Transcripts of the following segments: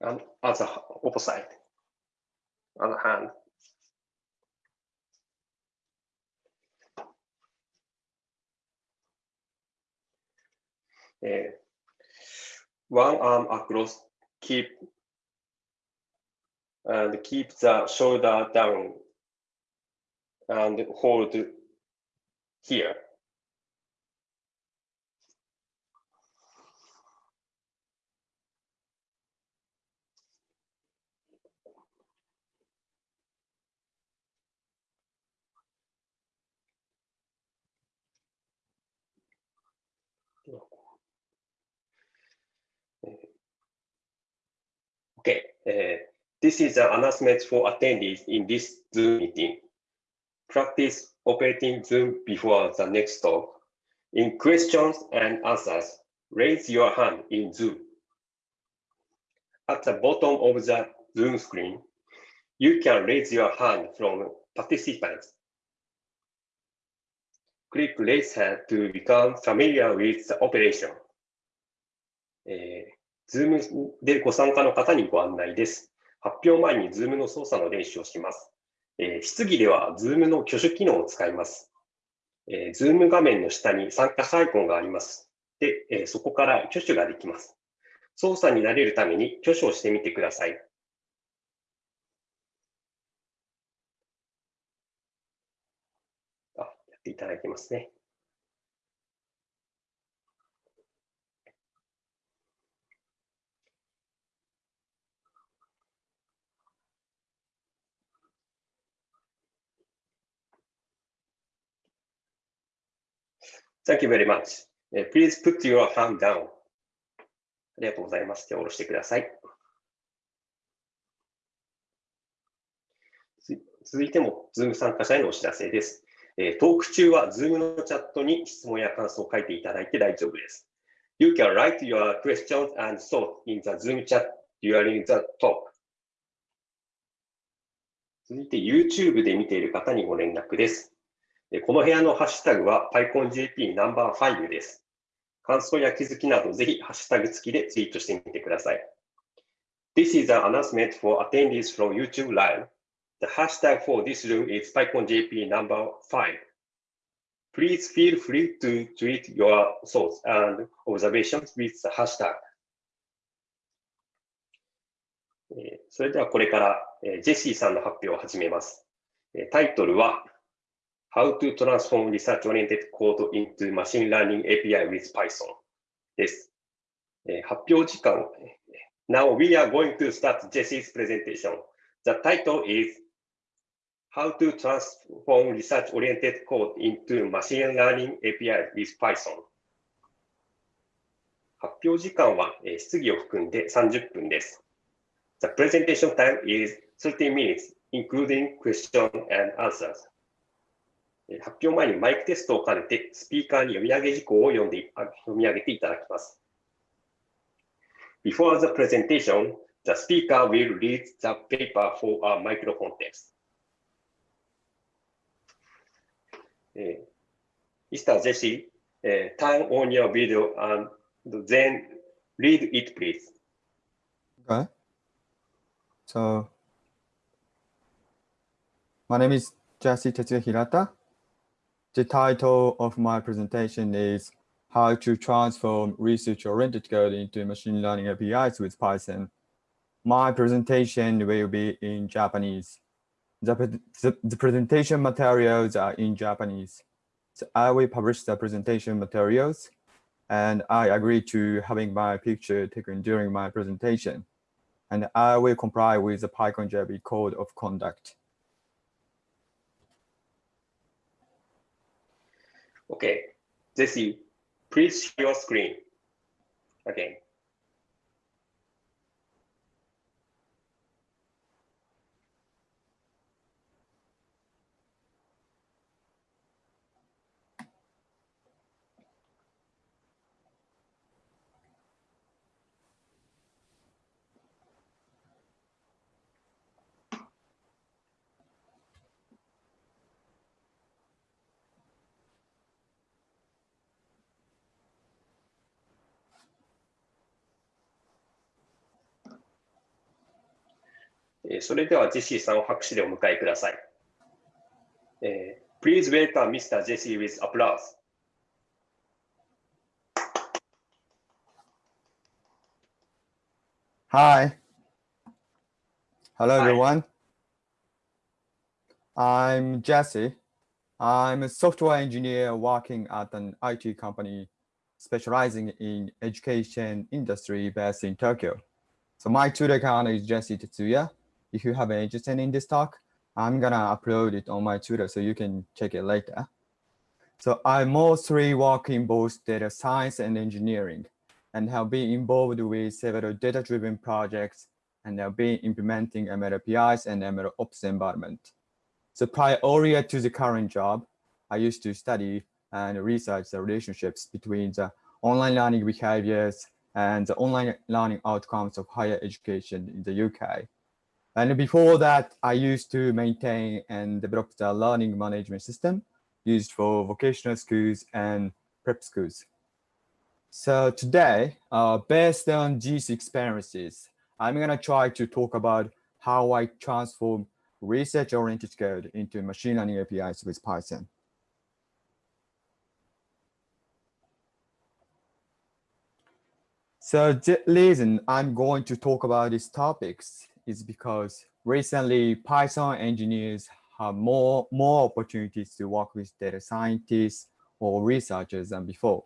and other opposite, other hand. Uh, one arm across, keep and keep the shoulder down and hold here. Okay, uh, this is an announcement for attendees in this Zoom meeting. Practice operating Zoom before the next talk. In questions and answers, raise your hand in Zoom. At the bottom of the Zoom screen, you can raise your hand from participants. Click raise hand to become familiar with the operation. えー、Zoom でご参加の方にご案内です。発表前に Zoom の操作の練習をします。えー、質疑では Zoom の挙手機能を使います。えー、Zoom 画面の下に参加者アイコンがあります。で、えー、そこから挙手ができます。操作に慣れるために挙手をしてみてください。あ、やっていただきますね。Thank you very much. Please put your hand down. ありがとうございます。手を下ろしてください。続いても、Zoom 参加者へのお知らせです。トーク中は Zoom のチャットに質問や感想を書いていただいて大丈夫です。You can write your questions and thoughts in the Zoom chat during the talk. 続いて YouTube で見ている方にご連絡です。この部屋のハッシュタグは PyConJP ナンバー5です。感想や気づきなどぜひハッシュタグ付きでツイートしてみてください。This is an announcement for attendees from YouTube Live. The hashtag for this room is PyConJP number 5. Please feel free to tweet your thoughts and observations with the hashtag. それではこれからジェシーさんの発表を始めます。タイトルは How to transform research-oriented code into machine learning API with Python です。えー、発表時間。Now we are going to start Jesse's presentation. The title is How to transform research-oriented code into machine learning API with Python 発表時間は、えー、質疑を含んで30分です。The presentation time is 30 minutes, including question and answers. 発表前にマイクテストを兼ねて、スピーカーに読み上げ事項を読んで読み上げていただきます。Before the presentation, the speaker will read the paper for a microphone test. Uh, Mr. Jesse, uh, turn on your video and then read it, please. Okay. So, my name is Jesse Tetsuya Hirata. The title of my presentation is How to Transform Research-Oriented Code into Machine Learning APIs with Python. My presentation will be in Japanese. The, the, the presentation materials are in Japanese. So I will publish the presentation materials and I agree to having my picture taken during my presentation. And I will comply with the PyCon Code of Conduct. Okay, Jesse, please share your screen again. えーそれではジェシーさんを拍手でお迎えください。えー Please welcome Mr. Jesse with applause. Hi. Hello, Hi. everyone. I'm Jesse. I'm a software engineer working at an IT company specializing in education industry based in Tokyo. So my Twitter account is Jesse Tetsuya. If you have an interest in this talk, I'm gonna upload it on my Twitter so you can check it later. So I mostly work in both data science and engineering and have been involved with several data-driven projects and have been implementing ML APIs and ML Ops environment. So prior to the current job, I used to study and research the relationships between the online learning behaviors and the online learning outcomes of higher education in the UK. And before that, I used to maintain and develop the learning management system used for vocational schools and prep schools. So today, uh, based on these experiences, I'm going to try to talk about how I transform research-oriented code into machine learning APIs with Python. So reason I'm going to talk about these topics is because recently Python engineers have more, more opportunities to work with data scientists or researchers than before.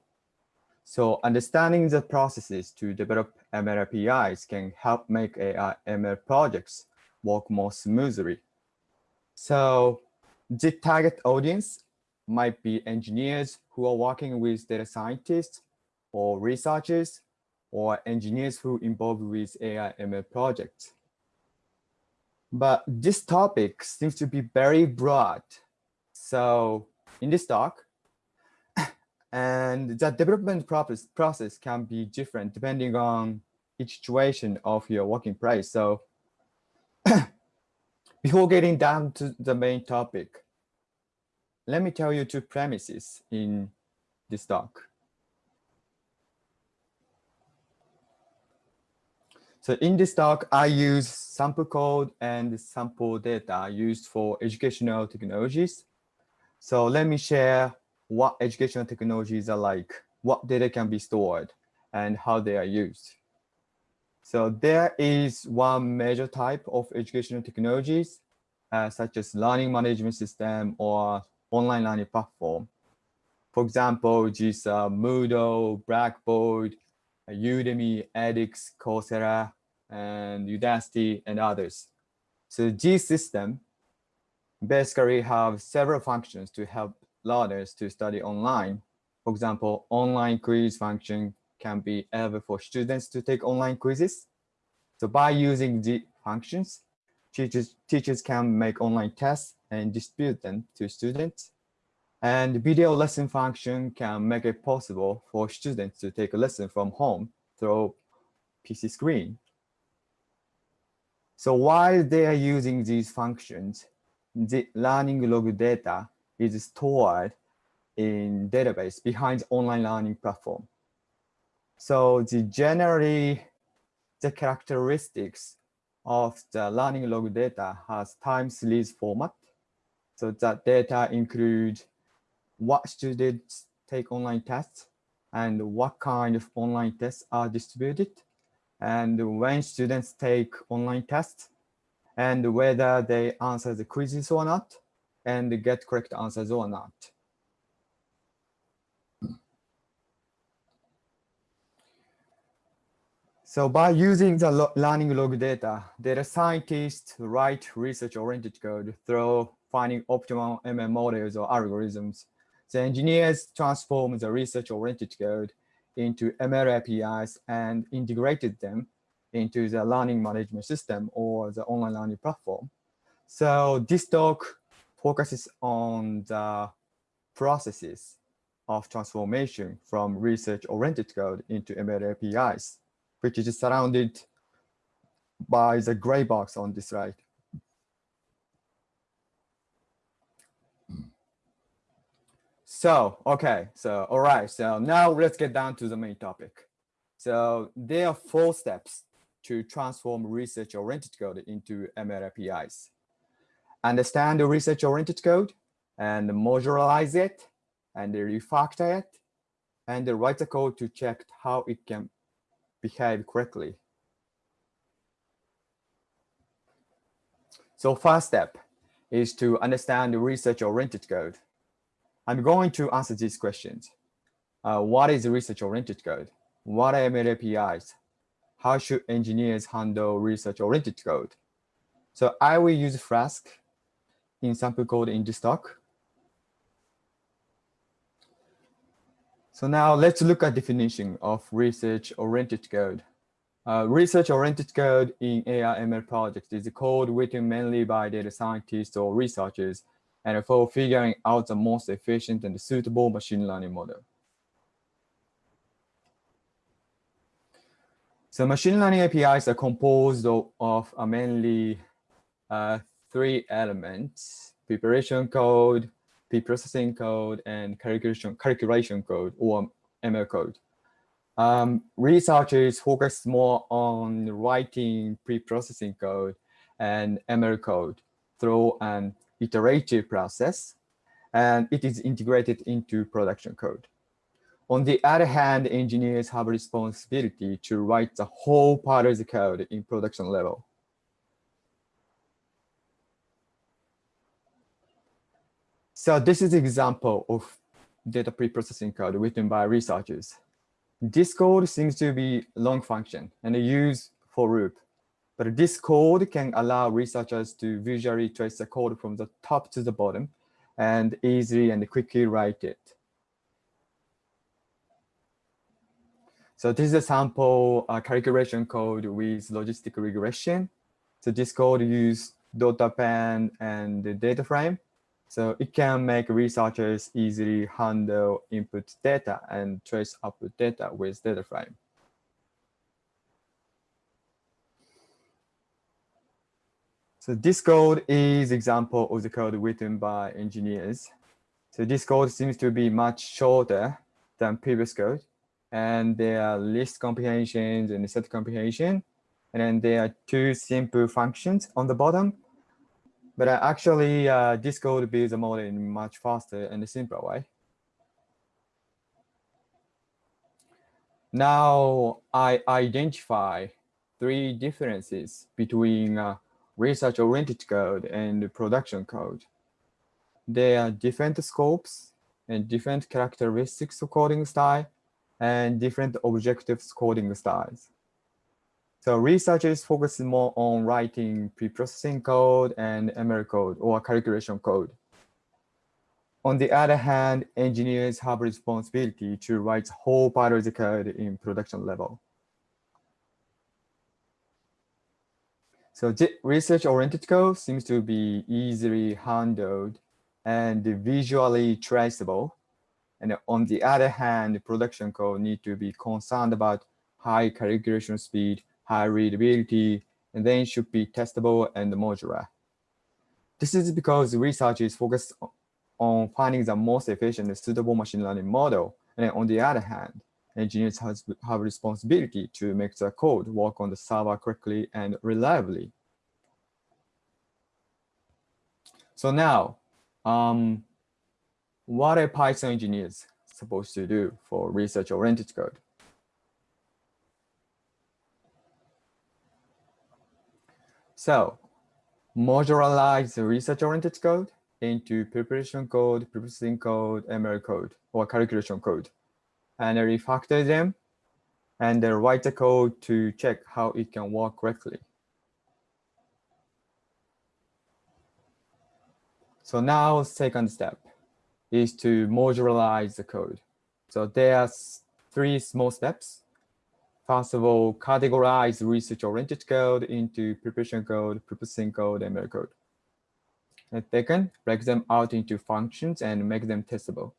So understanding the processes to develop ML APIs can help make AI ML projects work more smoothly. So the target audience might be engineers who are working with data scientists or researchers or engineers who involved with AI ML projects. But this topic seems to be very broad. So in this talk, and the development process, process can be different depending on each situation of your working place. So before getting down to the main topic, let me tell you two premises in this talk. So in this talk, I use sample code and sample data used for educational technologies. So let me share what educational technologies are like, what data can be stored, and how they are used. So there is one major type of educational technologies, uh, such as learning management system or online learning platform. For example, these are Moodle, Blackboard, Udemy, edX, Coursera, and Udacity, and others. So these system basically have several functions to help learners to study online. For example, online quiz function can be able for students to take online quizzes. So by using the functions, teachers, teachers can make online tests and distribute them to students. And video lesson function can make it possible for students to take a lesson from home through PC screen. So while they are using these functions, the learning log data is stored in database behind online learning platform. So the generally the characteristics of the learning log data has time series format. So that data include what students take online tests and what kind of online tests are distributed and when students take online tests and whether they answer the quizzes or not and get correct answers or not. So by using the lo learning log data, data scientists write research-oriented code through finding optimal ML models or algorithms. The engineers transformed the research-oriented code into ML APIs and integrated them into the learning management system or the online learning platform. So this talk focuses on the processes of transformation from research-oriented code into ML APIs, which is surrounded by the gray box on this slide. So, okay, so all right, so now let's get down to the main topic. So there are four steps to transform research-oriented code into ML APIs. Understand the research-oriented code and modularize it and refactor it and write the code to check how it can behave correctly. So first step is to understand the research-oriented code. I'm going to answer these questions. Uh, what is research-oriented code? What are ML APIs? How should engineers handle research-oriented code? So I will use Flask in sample code in this talk. So now let's look at definition of research-oriented code. Uh, research-oriented code in AI ML projects is a code written mainly by data scientists or researchers and for figuring out the most efficient and suitable machine learning model. So machine learning APIs are composed of, of mainly uh, three elements, preparation code, pre-processing code, and calculation, calculation code or ML code. Um, researchers focus more on writing pre-processing code and ML code through an iterative process, and it is integrated into production code. On the other hand, engineers have a responsibility to write the whole part of the code in production level. So this is an example of data preprocessing code written by researchers. This code seems to be long function and used for loop. But this code can allow researchers to visually trace the code from the top to the bottom and easily and quickly write it. So this is a sample uh, calculation code with logistic regression. So this code uses data DOTAPAN and the data frame so it can make researchers easily handle input data and trace output data with data frame. So this code is example of the code written by engineers. So this code seems to be much shorter than previous code. And there are list comprehensions and set comprehension. And then there are two simple functions on the bottom but uh, actually, uh, this code builds the model in much faster and simpler way. Now I identify three differences between uh, research-oriented code and production code. There are different scopes and different characteristics of coding style and different objectives coding styles. So researchers focus more on writing pre-processing code and ML code or calculation code. On the other hand, engineers have responsibility to write whole part of the code in production level. So research-oriented code seems to be easily handled and visually traceable. And on the other hand, production code need to be concerned about high calculation speed high readability, and then should be testable and modular. This is because research is focused on finding the most efficient and suitable machine learning model. And on the other hand, engineers has, have responsibility to make the code work on the server correctly and reliably. So now, um, what are Python engineers supposed to do for research-oriented code? So modularize the research-oriented code into preparation code, processing code, ML code, or calculation code, and refactor them, and then write the code to check how it can work correctly. So now second step is to modularize the code. So there's three small steps. First of all, categorize research-oriented code into preparation code, processing code, and ML code. And second, break them out into functions and make them testable.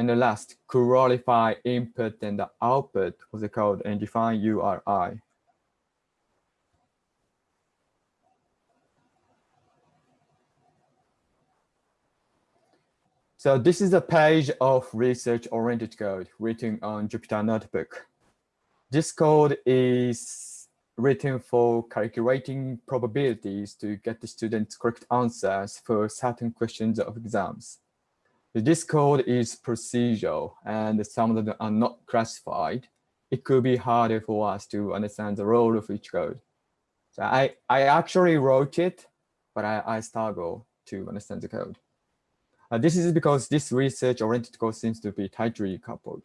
And the last, qualify input and the output of the code and define URI. So this is a page of research-oriented code written on Jupyter Notebook. This code is written for calculating probabilities to get the students correct answers for certain questions of exams. This code is procedural and some of them are not classified. It could be harder for us to understand the role of each code. So I, I actually wrote it, but I, I struggle to understand the code. Uh, this is because this research-oriented code seems to be tightly coupled.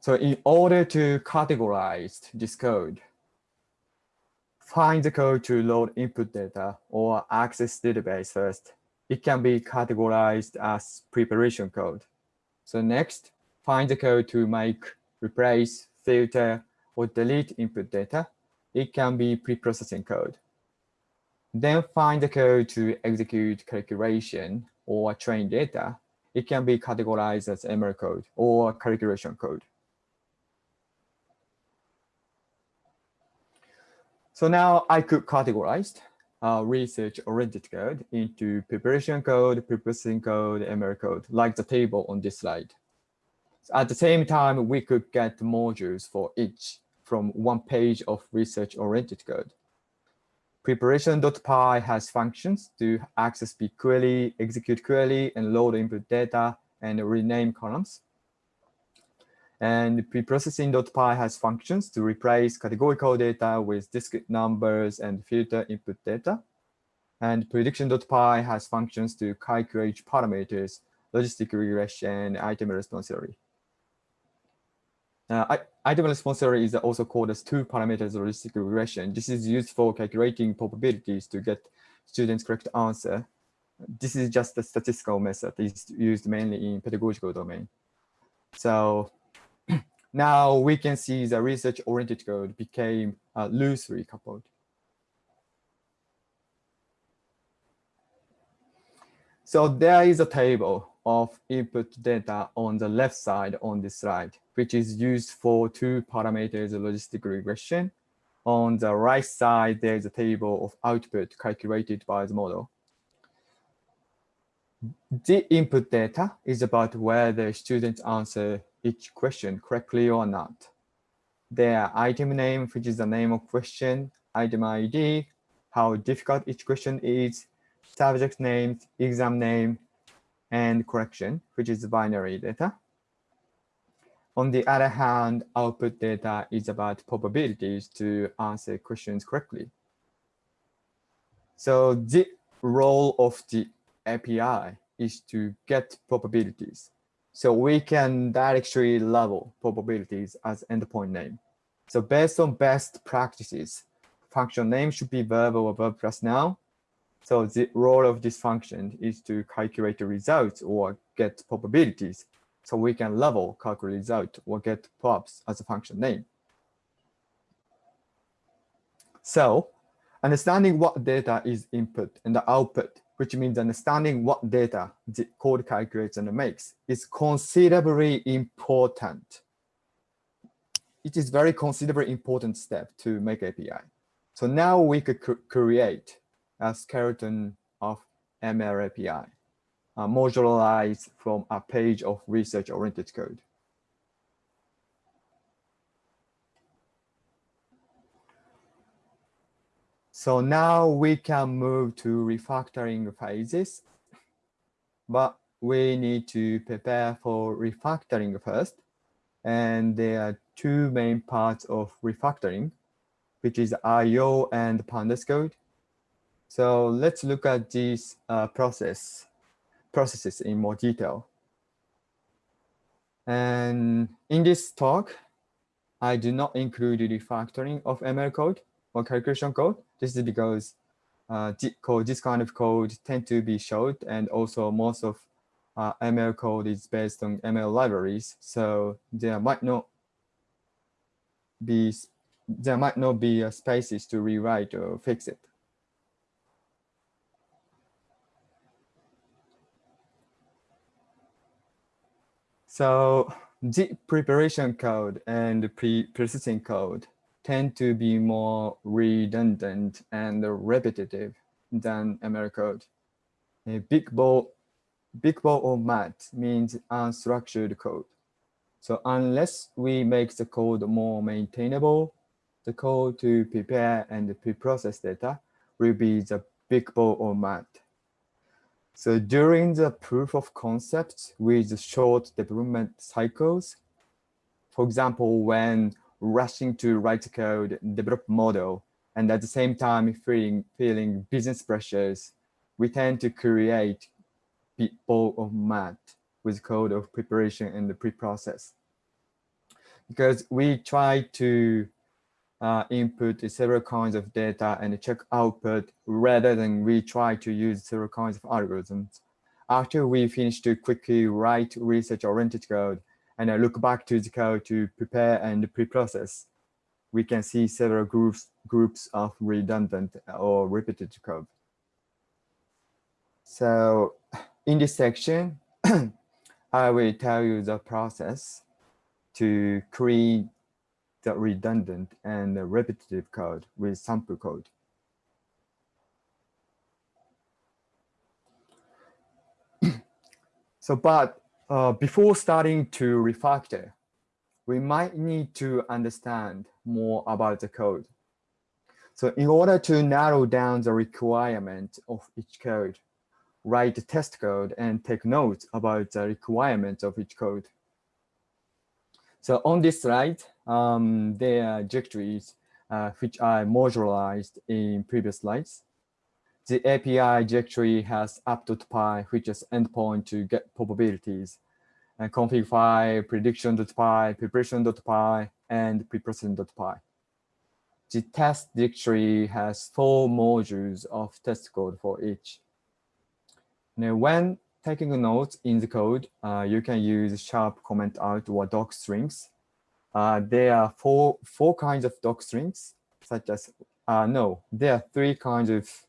So in order to categorize this code, find the code to load input data or access database first. It can be categorized as preparation code. So next, find the code to make, replace, filter, or delete input data. It can be pre-processing code. Then find the code to execute calculation or train data. It can be categorized as ML code or calculation code. So now I could categorize uh, research-oriented code into preparation code, preprocessing code, ML code, like the table on this slide. At the same time, we could get modules for each from one page of research-oriented code. Preparation.py has functions to access bquery, execute query, and load input data and rename columns. And preprocessing.py has functions to replace categorical data with discrete numbers and filter input data. And prediction.py has functions to calculate parameters, logistic regression, item response theory. Uh, item response theory is also called as two parameters logistic regression. This is used for calculating probabilities to get students correct answer. This is just a statistical method. It's used mainly in pedagogical domain. So now we can see the research-oriented code became uh, loosely coupled. So there is a table of input data on the left side on this slide, which is used for two parameters logistic regression. On the right side, there's a table of output calculated by the model. The input data is about whether students answer each question correctly or not. Their item name, which is the name of question, item ID, how difficult each question is, subject name, exam name, and correction, which is binary data. On the other hand, output data is about probabilities to answer questions correctly. So the role of the API is to get probabilities. So we can directly level probabilities as endpoint name. So based on best practices, function name should be verb or verb plus noun, so the role of this function is to calculate the results or get probabilities. So we can level calculate result or get props as a function name. So understanding what data is input and the output, which means understanding what data the code calculates and makes is considerably important. It is very considerably important step to make API. So now we could create a skeleton of ML API, uh, modularized from a page of research-oriented code. So now we can move to refactoring phases, but we need to prepare for refactoring first. And there are two main parts of refactoring, which is IO and pandas code. So let's look at these uh, process processes in more detail. And in this talk, I do not include refactoring of ML code or calculation code. This is because uh, this kind of code tend to be short and also most of uh, ML code is based on ML libraries. So there might not be there might not be uh, spaces to rewrite or fix it. So the preparation code and pre-processing code tend to be more redundant and repetitive than ML code. A big ball, big ball of mud means unstructured code. So unless we make the code more maintainable, the code to prepare and pre-process data will be the big ball of mud. So during the proof of concept with short development cycles, for example, when rushing to write code, develop model, and at the same time feeling, feeling business pressures, we tend to create ball of mud with code of preparation and the pre-process. Because we try to uh, input several kinds of data and check output rather than we try to use several kinds of algorithms. After we finish to quickly write research-oriented code and I look back to the code to prepare and pre-process, we can see several groups groups of redundant or repetitive code. So in this section, I will tell you the process to create the redundant and the repetitive code with sample code. so, but uh, before starting to refactor, we might need to understand more about the code. So in order to narrow down the requirement of each code, write the test code and take notes about the requirements of each code. So on this slide, um, there are directories uh, which are modularized in previous slides. The API directory has app.py, which is endpoint to get probabilities, and config file, prediction.py, preparation.py, and preprocessing.py. The test directory has four modules of test code for each. Now, when taking notes in the code, uh, you can use sharp comment out or doc strings. Uh, there are four, four kinds of doc strings, such as, uh, no, there are three kinds of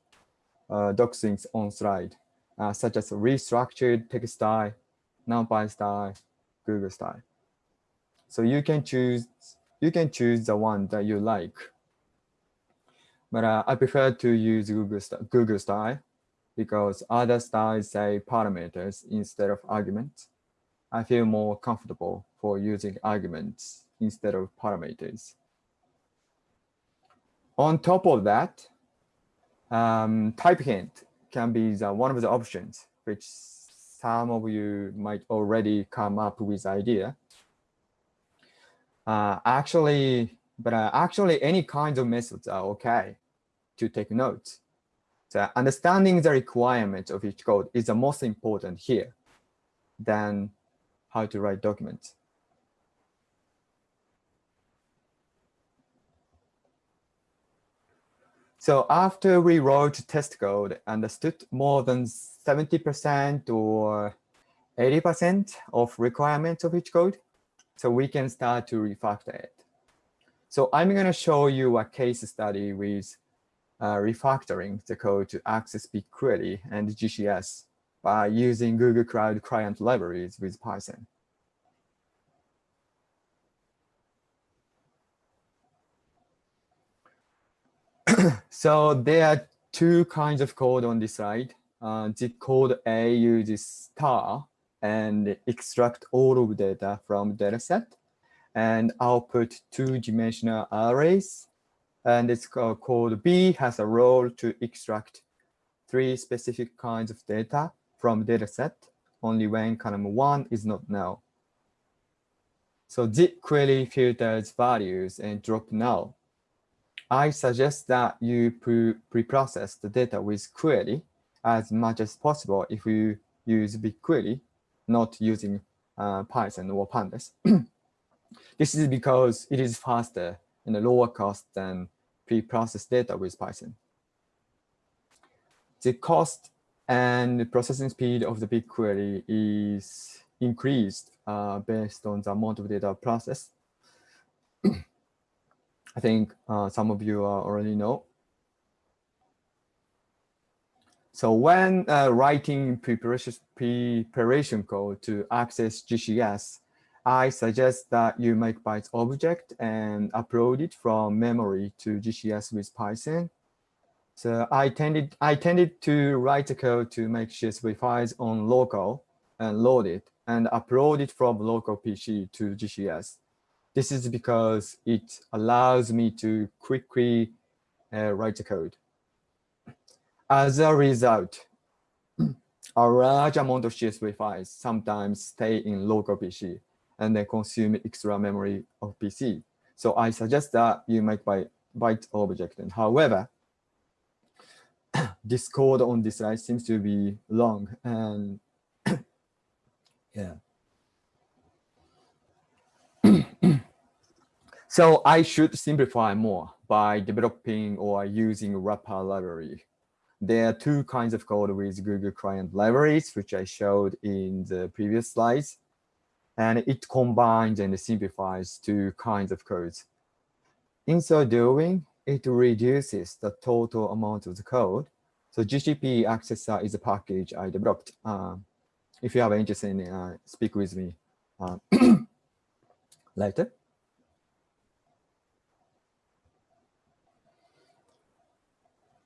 uh, doc on slide, uh, such as restructured text style, NumPy style, Google style. So you can choose, you can choose the one that you like. But uh, I prefer to use Google, Google style because other styles say parameters instead of arguments. I feel more comfortable for using arguments instead of parameters. On top of that, um, type hint can be the, one of the options, which some of you might already come up with idea. Uh, actually, but uh, actually any kinds of methods are okay to take notes. So understanding the requirements of each code is the most important here than how to write documents. So after we wrote test code, understood more than 70% or 80% of requirements of each code, so we can start to refactor it. So I'm going to show you a case study with uh, refactoring the code to access BigQuery and GCS by using Google Cloud Client libraries with Python. so there are two kinds of code on this side. Uh, the code A uses star and extract all of data from dataset and output two-dimensional arrays and it's called B has a role to extract three specific kinds of data from dataset only when column one is not null. So zip query filters values and drop null. I suggest that you pre-process the data with query as much as possible if you use BigQuery, not using uh, Python or Pandas. this is because it is faster and a lower cost than pre-processed data with Python. The cost and processing speed of the BigQuery is increased uh, based on the amount of data processed. I think uh, some of you already know. So when uh, writing preparation, preparation code to access GCS, I suggest that you make Bytes object and upload it from memory to GCS with Python. So I tended, I tended to write the code to make CSV files on local and load it and upload it from local PC to GCS. This is because it allows me to quickly uh, write the code. As a result, a large amount of CSV files sometimes stay in local PC and they consume extra memory of PC. So I suggest that you make by byte object. And however, this code on this slide seems to be long and yeah. So I should simplify more by developing or using wrapper library. There are two kinds of code with Google Client libraries, which I showed in the previous slides. And it combines and simplifies two kinds of codes. In so doing, it reduces the total amount of the code. So GCP Accessor is a package I developed. Um, if you have interest in uh, speak with me uh, later.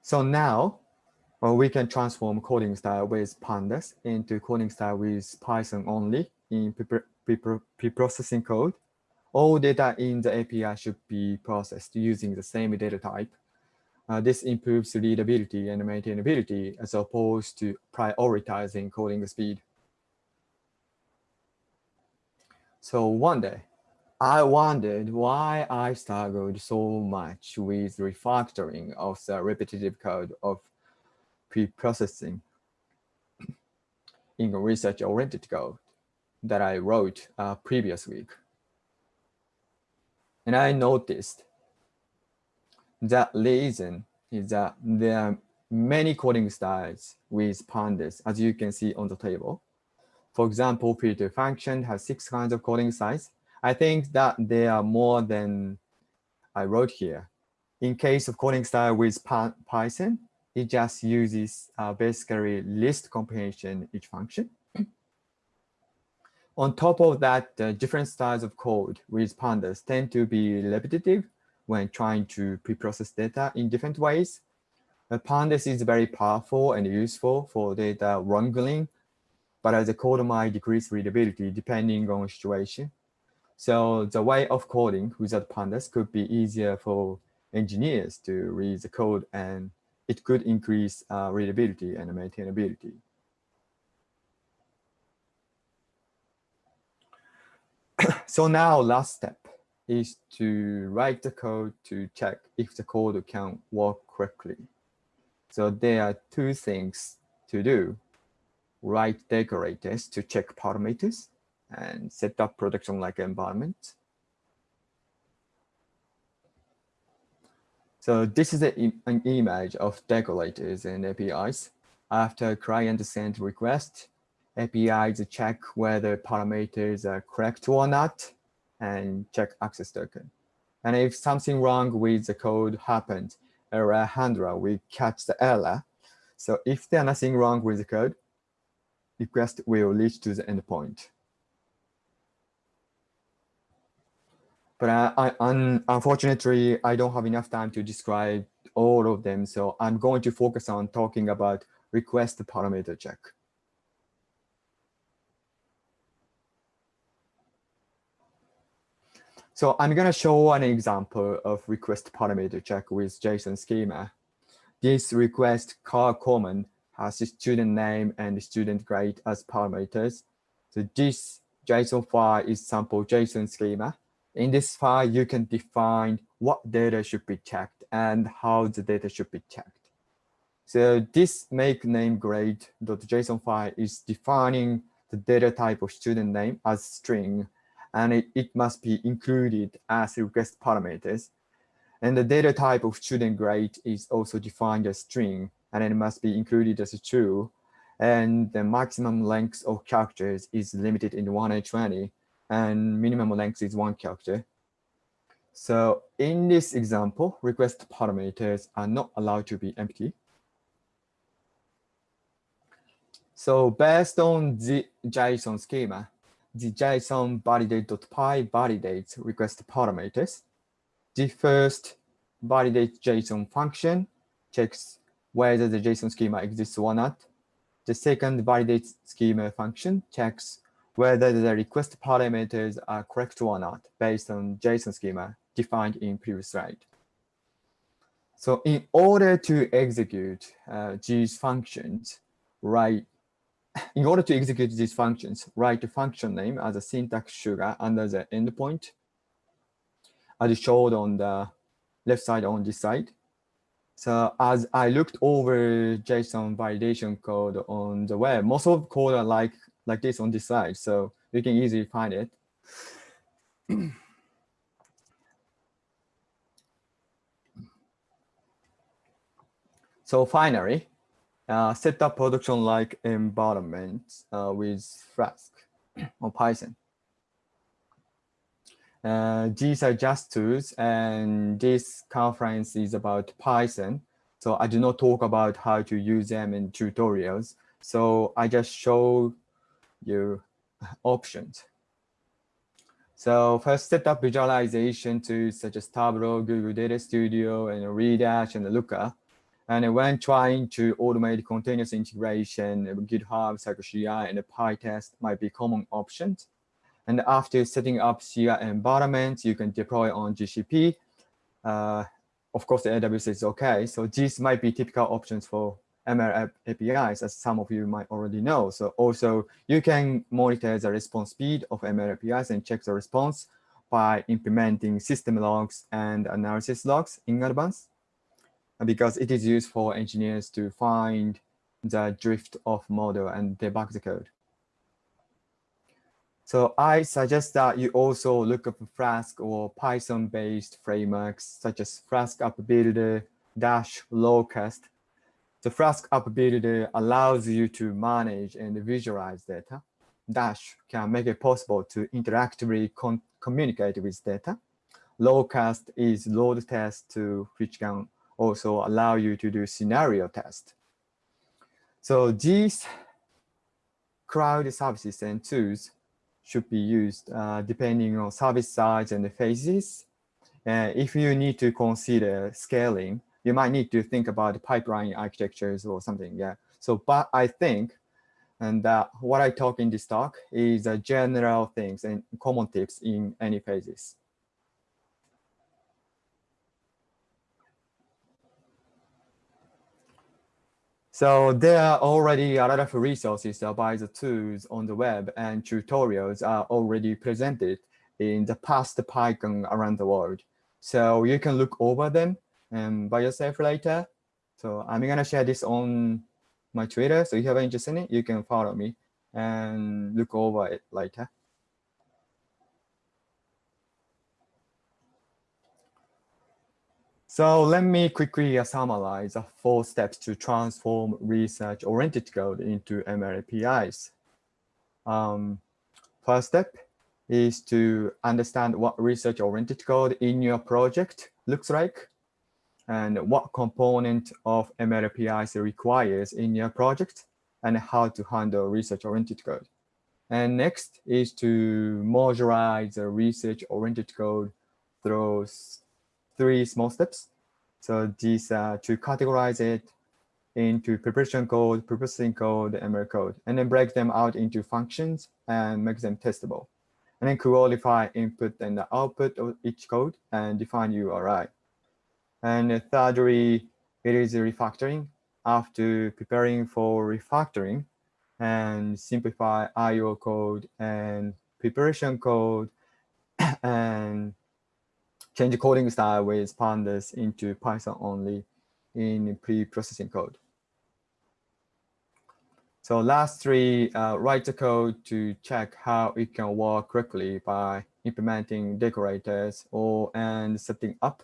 So now well, we can transform coding style with pandas into coding style with Python only in pre-processing code. All data in the API should be processed using the same data type. Uh, this improves readability and maintainability as opposed to prioritizing coding speed. So one day, I wondered why I struggled so much with refactoring of the repetitive code of pre-processing in research-oriented code that I wrote uh, previous week. And I noticed that reason is that there are many coding styles with pandas, as you can see on the table. For example, P2 function has six kinds of coding styles. I think that there are more than I wrote here. In case of coding style with Python, it just uses uh, basically list comprehension each function. On top of that, the different styles of code with pandas tend to be repetitive when trying to pre-process data in different ways. The pandas is very powerful and useful for data wrangling, but as the code might decrease readability depending on situation. So the way of coding without pandas could be easier for engineers to read the code and it could increase uh, readability and maintainability. so now last step is to write the code to check if the code can work correctly. So there are two things to do. Write decorators to check parameters and set up production-like environment. So this is a, an image of decorators and APIs. After client send request, APIs check whether parameters are correct or not and check access token. And if something wrong with the code happened, error handler will catch the error. So if there's nothing wrong with the code, request will reach to the endpoint. But I, I, un, unfortunately, I don't have enough time to describe all of them. So I'm going to focus on talking about request parameter check. So I'm going to show an example of request parameter check with JSON schema. This request curl command has student name and student grade as parameters. So this JSON file is sample JSON schema. In this file, you can define what data should be checked and how the data should be checked. So this make name grade.json file is defining the data type of student name as string, and it, it must be included as request parameters. And the data type of student grade is also defined as string, and it must be included as a true. And the maximum length of characters is limited in 120 and minimum length is one character. So in this example, request parameters are not allowed to be empty. So based on the JSON schema, the JSON validate.py validates request parameters. The first validate JSON function checks whether the JSON schema exists or not. The second validate schema function checks whether the request parameters are correct or not based on JSON schema defined in previous slide. So in order to execute uh, these functions, write in order to execute these functions, write the function name as a syntax sugar under the endpoint, as showed on the left side on this side. So as I looked over JSON validation code on the web, most of the code are like, like this on this side, so you can easily find it. so finally, uh, set up production-like environment uh, with Flask or Python. Uh, these are just tools, and this conference is about Python. So I do not talk about how to use them in tutorials. So I just show you options. So first set up visualization tools such as Tableau, Google Data Studio, and Redash and Looker. And when trying to automate continuous integration, GitHub, CircleCI, and a PyTest might be common options. And after setting up CI environments, you can deploy on GCP. Uh, of course, AWS is OK. So these might be typical options for ML APIs, as some of you might already know. So also, you can monitor the response speed of ML APIs and check the response by implementing system logs and analysis logs in advance because it is used for engineers to find the drift of model and debug the code. So I suggest that you also look up Flask or Python-based frameworks such as Flask App Builder, Dash, Locust. The Flask Builder allows you to manage and visualize data. Dash can make it possible to interactively communicate with data. Locust is load test to which can also allow you to do scenario test. So these cloud services and tools should be used uh, depending on service size and phases. Uh, if you need to consider scaling, you might need to think about pipeline architectures or something. Yeah. So, but I think, and uh, what I talk in this talk is uh, general things and common tips in any phases. So there are already a lot of resources about the tools on the web and tutorials are already presented in the past PyCon around the world. So you can look over them and by yourself later. So I'm going to share this on my Twitter. So if you have interest in it, you can follow me and look over it later. So let me quickly summarize the four steps to transform research-oriented code into ML APIs. Um, first step is to understand what research-oriented code in your project looks like and what component of ML APIs requires in your project and how to handle research-oriented code. And next is to modularize the research-oriented code through three small steps. So these are to categorize it into preparation code, processing code, ML code, and then break them out into functions and make them testable. And then qualify input and the output of each code and define URI. And thirdly, it is refactoring. After preparing for refactoring and simplify IO code and preparation code and change coding style with pandas into Python only in pre-processing code. So last three, uh, write the code to check how it can work correctly by implementing decorators or and setting up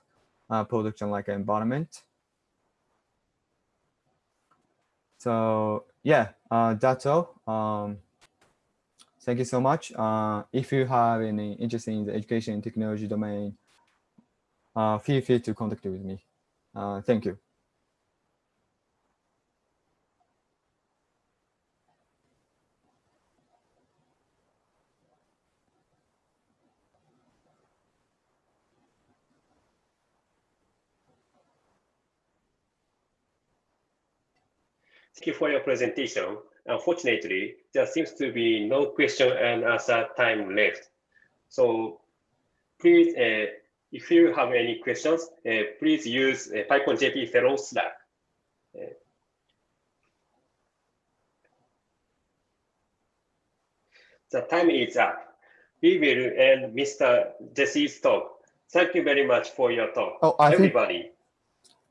a production-like environment. So yeah, uh, that's all. Um, thank you so much. Uh, if you have any interest in the education and technology domain, uh, feel free to contact with me. Uh, thank you. You for your presentation. unfortunately, there seems to be no question and answer time left. So please, uh, if you have any questions, uh, please use uh, PyCon JP Fellow Slack. Uh, the time is up. We will end Mr. Jesse's talk. Thank you very much for your talk. Oh, I Everybody.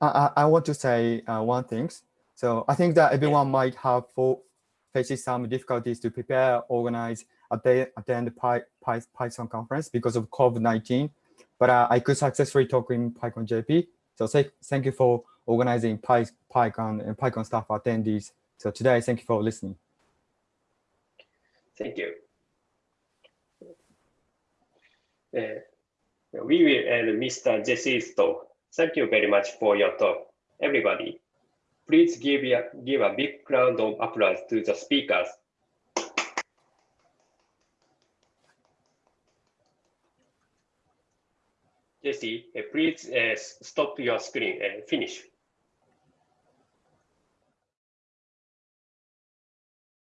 I, I I want to say uh, one thing. So I think that everyone might have for, faces some difficulties to prepare, organize, attend, attend Py, Py, Python conference because of COVID-19. But uh, I could successfully talk in PyCon JP. So say, thank you for organizing Py, PyCon and PyCon staff attendees. So today, thank you for listening. Thank you. Uh, we will end Mr. Jesse's talk. Thank you very much for your talk, everybody. Please give a, give a big round of applause to the speakers. Jesse, uh, please uh, stop your screen and finish.